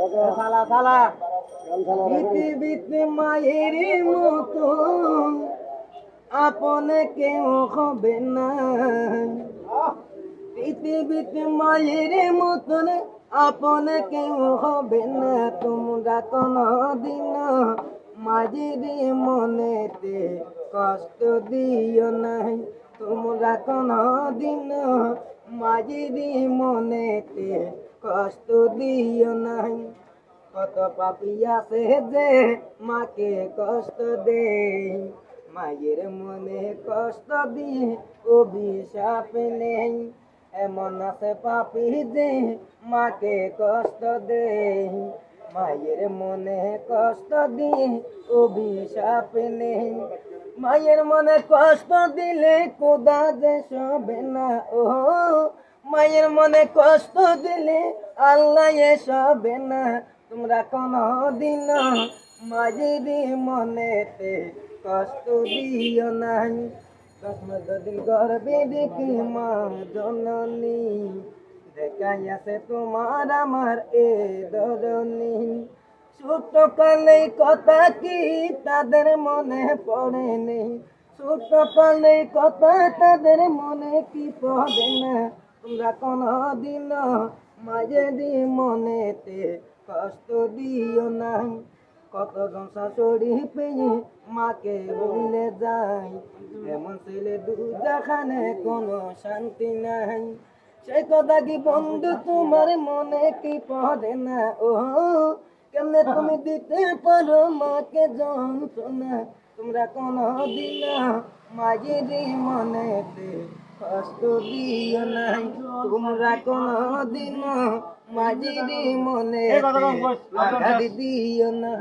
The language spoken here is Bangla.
সালা সালা। পৃথিবীতে মায়ের মতো। আপনে কেউ হবে না। পৃথিবীতে মায়ের মতন আপনে কেউ হবে না। তোমরা কোনো দিন মাঝির মনেতে কষ্ট দিও নাই। তোমরা কোনো দিন মাঝির মনেতে কষ্ট দিও নাই। কত পাপিয়া আছে যে মাকে কষ্ট দে মায়ের মনে কষ্ট দিয়ে অভিশাপ নেই। এমন আছে পাপি যে মাকে কষ্ট দে মায়ের মনে কষ্ট দিয়ে অভিশাপ নেই। মায়ের মনে কষ্ট দিলে কোদা যে সবে না ও মায়ের মনে কষ্ট দিলে আল্লাহ সবে না। তোমরা কোনো দিন মাঝির মনেতে কষ্ট দিও নাই। দিন গর্বে দেখি মা জননী, দেখাই আছে তোমার আমার এ ধরনী ছোট কালে কথা কি তাদের মনে পড়ে নেই ছোট কালে কথা তাদের মনে কি পড়ে না? তোমরা কোনো দিন মাঝে দি মনেতে কষ্ট দিও নাই। কত জন শাশুড়ি পেয়ে মাকে বলে যায় এমন ছেলে দুজাখানে কোনো শান্তি নাই। সেই কথা কি বন্ধু, তোমার মনে কি পড়ে না? ও কেমনে তুমি দিতে পারো মাকে যন্ত্রণা? তোমরা কোনো দিন মাঝিরি মনেতে কষ্ট দিও নাই। তোমরা কোনো দিন মাঝিরি মনে দিও না।